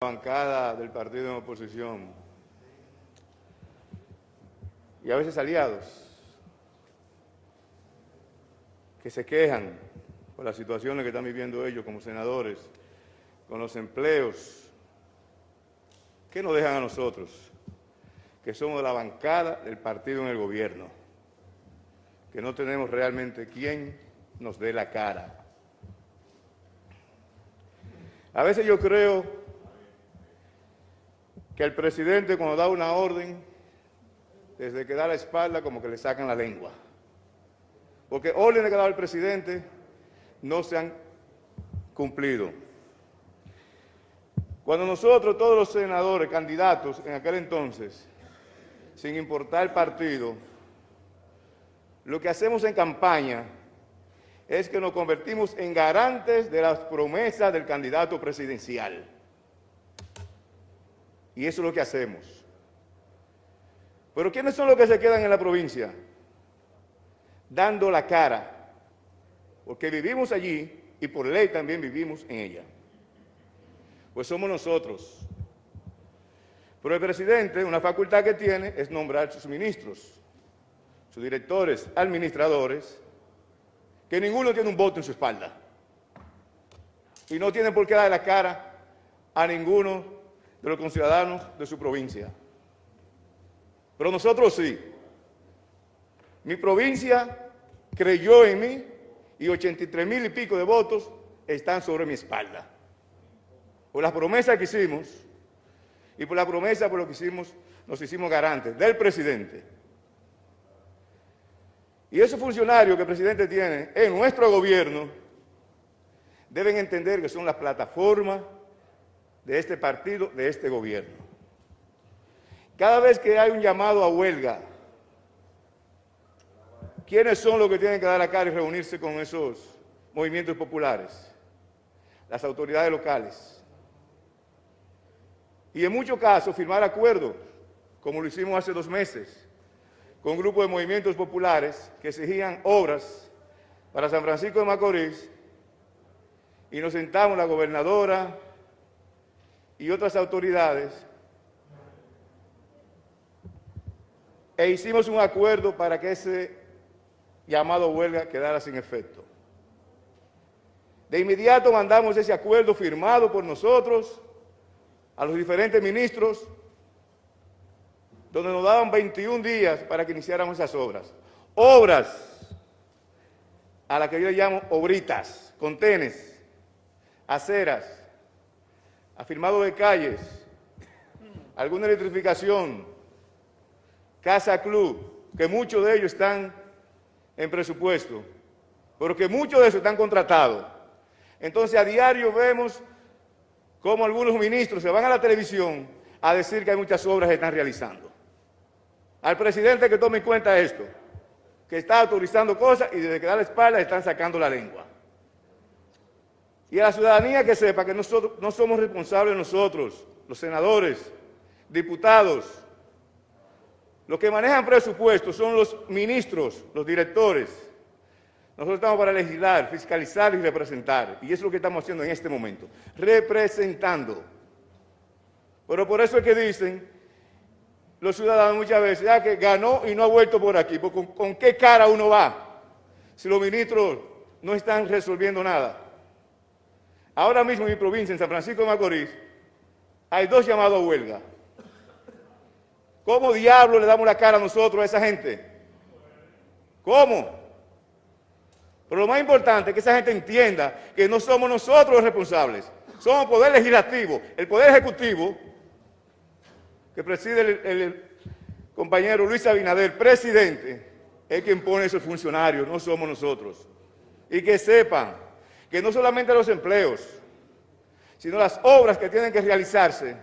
bancada del partido en oposición y a veces aliados que se quejan por las situaciones que están viviendo ellos como senadores, con los empleos, ¿qué nos dejan a nosotros? Que somos la bancada del partido en el gobierno, que no tenemos realmente quien nos dé la cara. A veces yo creo que el presidente cuando da una orden, desde que da la espalda, como que le sacan la lengua. Porque órdenes que dado el presidente no se han cumplido. Cuando nosotros, todos los senadores, candidatos en aquel entonces, sin importar el partido, lo que hacemos en campaña es que nos convertimos en garantes de las promesas del candidato presidencial. Y eso es lo que hacemos. Pero ¿quiénes son los que se quedan en la provincia? Dando la cara. Porque vivimos allí y por ley también vivimos en ella. Pues somos nosotros. Pero el presidente, una facultad que tiene es nombrar sus ministros, sus directores, administradores, que ninguno tiene un voto en su espalda. Y no tiene por qué dar la cara a ninguno de los conciudadanos de su provincia. Pero nosotros sí. Mi provincia creyó en mí y 83 mil y pico de votos están sobre mi espalda. Por las promesas que hicimos y por la promesa por lo que hicimos, nos hicimos garantes del presidente. Y esos funcionarios que el presidente tiene en nuestro gobierno deben entender que son las plataformas de este partido, de este gobierno. Cada vez que hay un llamado a huelga, ¿quiénes son los que tienen que dar la cara y reunirse con esos movimientos populares? Las autoridades locales. Y en muchos casos firmar acuerdos, como lo hicimos hace dos meses, con un grupo de movimientos populares que exigían obras para San Francisco de Macorís, y nos sentamos la gobernadora, y otras autoridades e hicimos un acuerdo para que ese llamado huelga quedara sin efecto. De inmediato mandamos ese acuerdo firmado por nosotros a los diferentes ministros, donde nos daban 21 días para que iniciáramos esas obras. Obras a las que yo llamo obritas, contenes, aceras, afirmado de calles, alguna electrificación, casa club, que muchos de ellos están en presupuesto, pero que muchos de esos están contratados. Entonces a diario vemos cómo algunos ministros se van a la televisión a decir que hay muchas obras que están realizando. Al presidente que tome en cuenta esto, que está autorizando cosas y desde que da la espalda están sacando la lengua. Y a la ciudadanía que sepa que nosotros no somos responsables nosotros, los senadores, diputados. Los que manejan presupuestos son los ministros, los directores. Nosotros estamos para legislar, fiscalizar y representar. Y eso es lo que estamos haciendo en este momento, representando. Pero por eso es que dicen los ciudadanos muchas veces, ya que ganó y no ha vuelto por aquí. ¿Con, ¿Con qué cara uno va si los ministros no están resolviendo nada? Ahora mismo en mi provincia, en San Francisco de Macorís, hay dos llamados a huelga. ¿Cómo diablo le damos la cara a nosotros, a esa gente? ¿Cómo? Pero lo más importante es que esa gente entienda que no somos nosotros los responsables, somos el Poder Legislativo, el Poder Ejecutivo, que preside el, compañero Luis Abinader, presidente, es quien pone esos funcionarios, no somos nosotros. Y que sepan que no solamente los empleos, sino las obras que tienen que realizarse